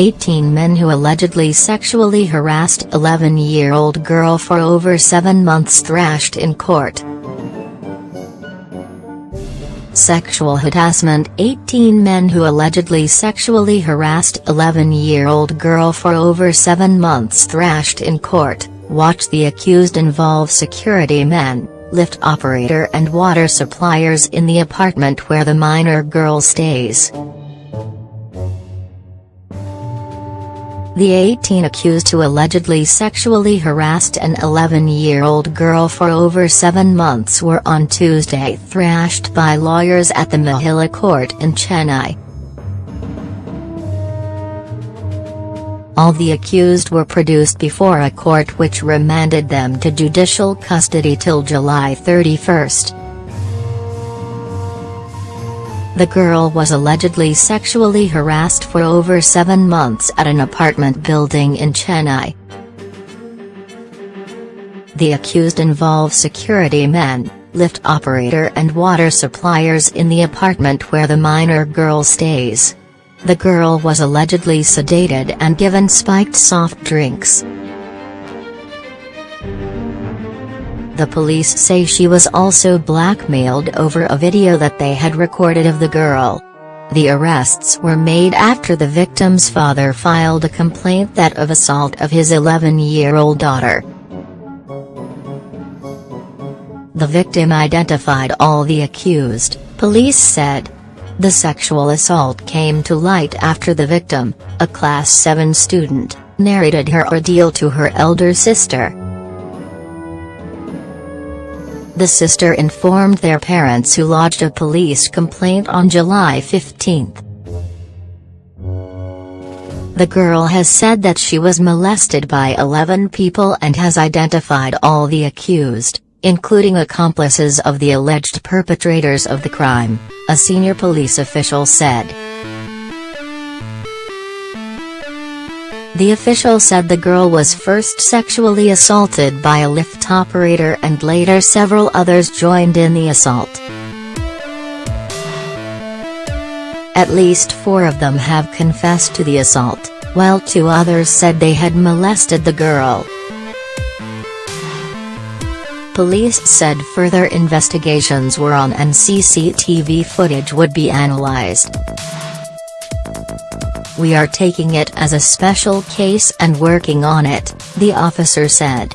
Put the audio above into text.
18 men who allegedly sexually harassed 11-year-old girl for over seven months thrashed in court. Sexual harassment 18 men who allegedly sexually harassed 11-year-old girl for over seven months thrashed in court, watch the accused involve security men, lift operator and water suppliers in the apartment where the minor girl stays. The 18 accused who allegedly sexually harassed an 11-year-old girl for over seven months were on Tuesday thrashed by lawyers at the Mahila court in Chennai. All the accused were produced before a court which remanded them to judicial custody till July 31. The girl was allegedly sexually harassed for over seven months at an apartment building in Chennai. The accused involve security men, lift operator and water suppliers in the apartment where the minor girl stays. The girl was allegedly sedated and given spiked soft drinks. The police say she was also blackmailed over a video that they had recorded of the girl. The arrests were made after the victim's father filed a complaint that of assault of his 11-year-old daughter. The victim identified all the accused, police said. The sexual assault came to light after the victim, a Class 7 student, narrated her ordeal to her elder sister. The sister informed their parents who lodged a police complaint on July 15. The girl has said that she was molested by 11 people and has identified all the accused, including accomplices of the alleged perpetrators of the crime, a senior police official said. The official said the girl was first sexually assaulted by a lift operator and later several others joined in the assault. At least four of them have confessed to the assault, while two others said they had molested the girl. Police said further investigations were on and CCTV footage would be analyzed. We are taking it as a special case and working on it, the officer said.